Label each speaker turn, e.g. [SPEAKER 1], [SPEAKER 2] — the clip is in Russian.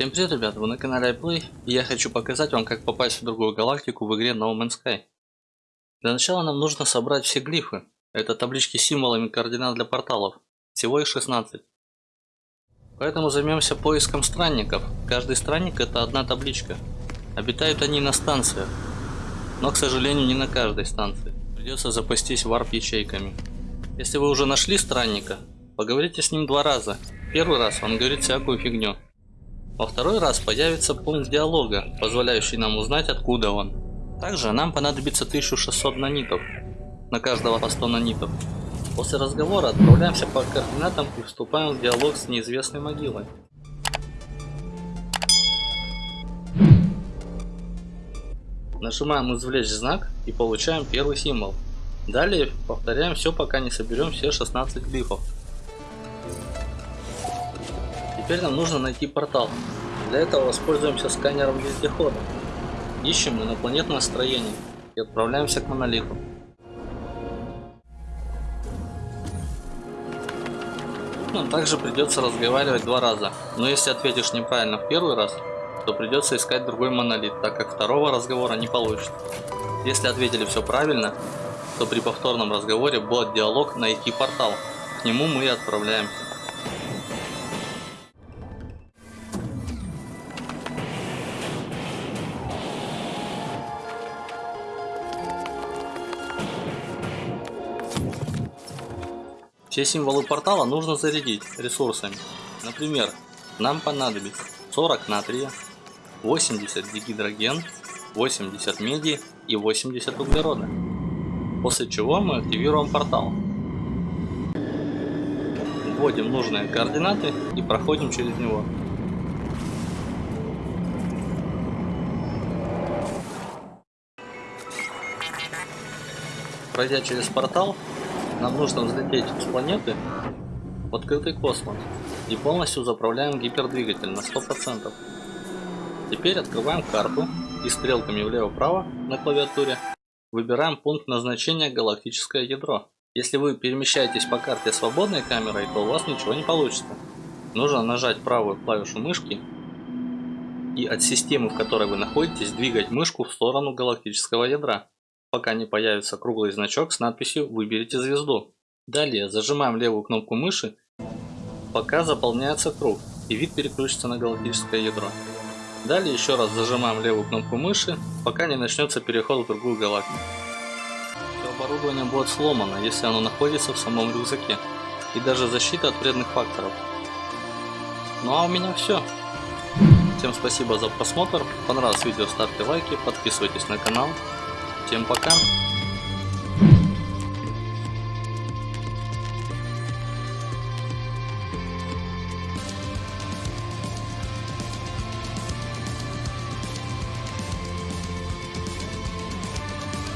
[SPEAKER 1] Всем привет, ребята, вы на канале iPlay, и я хочу показать вам, как попасть в другую галактику в игре No Man's Sky. Для начала нам нужно собрать все глифы. Это таблички с символами координат для порталов. Всего их 16. Поэтому займемся поиском странников. Каждый странник это одна табличка. Обитают они на станциях. Но, к сожалению, не на каждой станции. Придется запастись варп-ячейками. Если вы уже нашли странника, поговорите с ним два раза. Первый раз он говорит всякую фигню. Во второй раз появится пункт диалога, позволяющий нам узнать откуда он. Также нам понадобится 1600 нанитов, на каждого по 100 нанитов. После разговора отправляемся по координатам и вступаем в диалог с неизвестной могилой. Нажимаем извлечь знак и получаем первый символ. Далее повторяем все пока не соберем все 16 глифов. Теперь нам нужно найти портал. Для этого воспользуемся сканером вездехода. Ищем инопланетное строение и отправляемся к монолиту. Нам также придется разговаривать два раза, но если ответишь неправильно в первый раз, то придется искать другой монолит, так как второго разговора не получится. Если ответили все правильно, то при повторном разговоре будет диалог найти портал. К нему мы и отправляемся. Все символы портала нужно зарядить ресурсами. Например, нам понадобится 40 натрия, 80 дигидроген, 80 меди и 80 углерода. После чего мы активируем портал. Вводим нужные координаты и проходим через него. Пройдя через портал, нам нужно взлететь с планеты в открытый космос и полностью заправляем гипердвигатель на 100%. Теперь открываем карту и стрелками влево-вправо на клавиатуре выбираем пункт назначения галактическое ядро. Если вы перемещаетесь по карте свободной камерой, то у вас ничего не получится. Нужно нажать правую клавишу мышки и от системы, в которой вы находитесь, двигать мышку в сторону галактического ядра пока не появится круглый значок с надписью «Выберите звезду». Далее зажимаем левую кнопку мыши, пока заполняется круг и вид переключится на галактическое ядро. Далее еще раз зажимаем левую кнопку мыши, пока не начнется переход в другую галактику. Оборудование будет сломано, если оно находится в самом рюкзаке, и даже защита от вредных факторов. Ну а у меня все. Всем спасибо за просмотр, понравилось видео ставьте лайки, подписывайтесь на канал. Всем пока.